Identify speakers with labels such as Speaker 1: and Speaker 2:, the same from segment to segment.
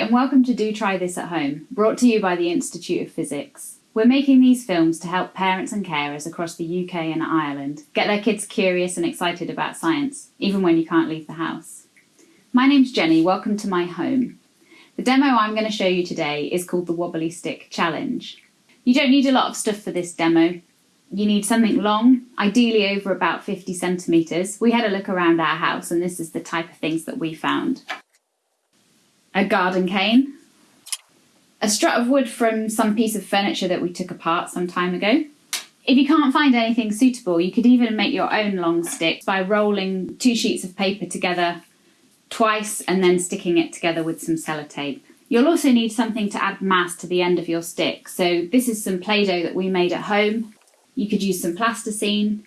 Speaker 1: and welcome to Do Try This at Home, brought to you by the Institute of Physics. We're making these films to help parents and carers across the UK and Ireland get their kids curious and excited about science, even when you can't leave the house. My name's Jenny, welcome to my home. The demo I'm going to show you today is called the Wobbly Stick Challenge. You don't need a lot of stuff for this demo. You need something long, ideally over about 50 centimetres. We had a look around our house and this is the type of things that we found a garden cane, a strut of wood from some piece of furniture that we took apart some time ago. If you can't find anything suitable, you could even make your own long stick by rolling two sheets of paper together twice and then sticking it together with some sellotape. You'll also need something to add mass to the end of your stick. So this is some Play-Doh that we made at home. You could use some plasticine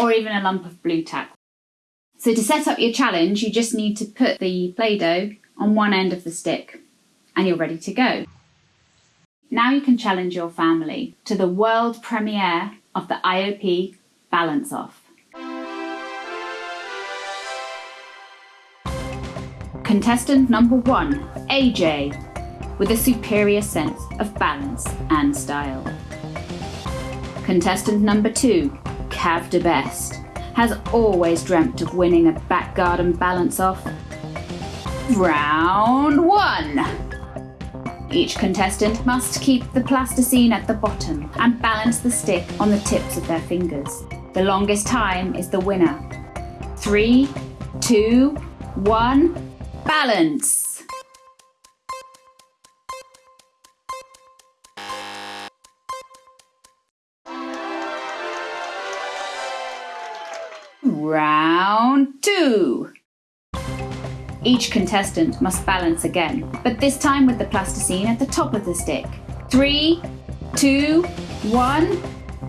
Speaker 1: or even a lump of Blu Tack. So to set up your challenge, you just need to put the Play-Doh on one end of the stick and you're ready to go. Now you can challenge your family to the world premiere of the IOP Balance Off. Contestant number one, AJ, with a superior sense of balance and style. Contestant number two, Cav de Best, has always dreamt of winning a back garden balance off Round one. Each contestant must keep the plasticine at the bottom and balance the stick on the tips of their fingers. The longest time is the winner. Three, two, one, balance. Round two. Each contestant must balance again, but this time with the plasticine at the top of the stick. Three, two, one,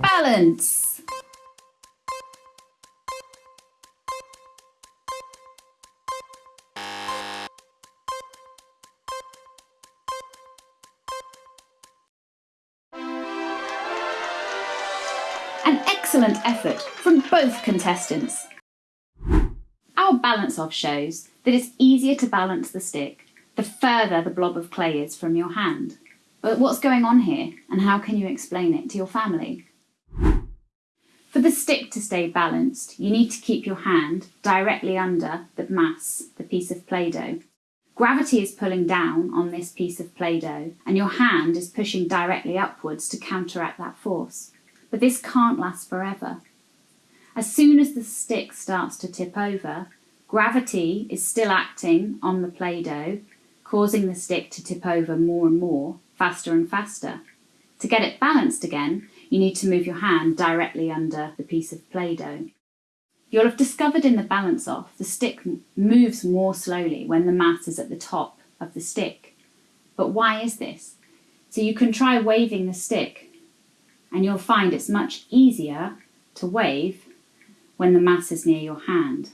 Speaker 1: balance! An excellent effort from both contestants. Our balance off shows that it's easier to balance the stick the further the blob of clay is from your hand. But what's going on here and how can you explain it to your family? For the stick to stay balanced, you need to keep your hand directly under the mass, the piece of Play-Doh. Gravity is pulling down on this piece of Play-Doh and your hand is pushing directly upwards to counteract that force. But this can't last forever. As soon as the stick starts to tip over, Gravity is still acting on the Play-Doh, causing the stick to tip over more and more, faster and faster. To get it balanced again, you need to move your hand directly under the piece of Play-Doh. You'll have discovered in the balance off, the stick moves more slowly when the mass is at the top of the stick. But why is this? So you can try waving the stick and you'll find it's much easier to wave when the mass is near your hand.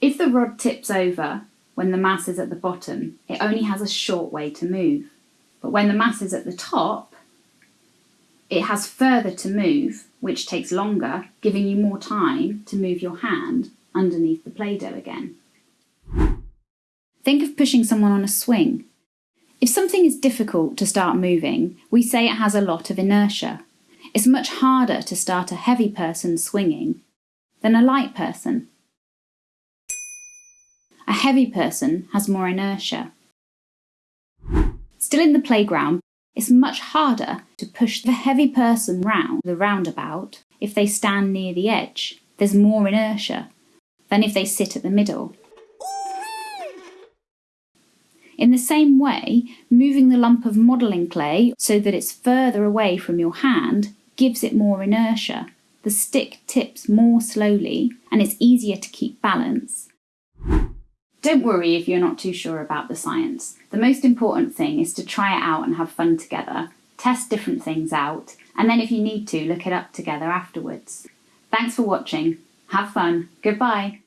Speaker 1: If the rod tips over when the mass is at the bottom, it only has a short way to move. But when the mass is at the top, it has further to move, which takes longer, giving you more time to move your hand underneath the Play-Doh again. Think of pushing someone on a swing. If something is difficult to start moving, we say it has a lot of inertia. It's much harder to start a heavy person swinging than a light person. A heavy person has more inertia. Still in the playground, it's much harder to push the heavy person round the roundabout if they stand near the edge. There's more inertia than if they sit at the middle. In the same way, moving the lump of modelling clay so that it's further away from your hand gives it more inertia. The stick tips more slowly and it's easier to keep balance. Don't worry if you're not too sure about the science. The most important thing is to try it out and have fun together, test different things out, and then if you need to, look it up together afterwards. Thanks for watching. Have fun. Goodbye.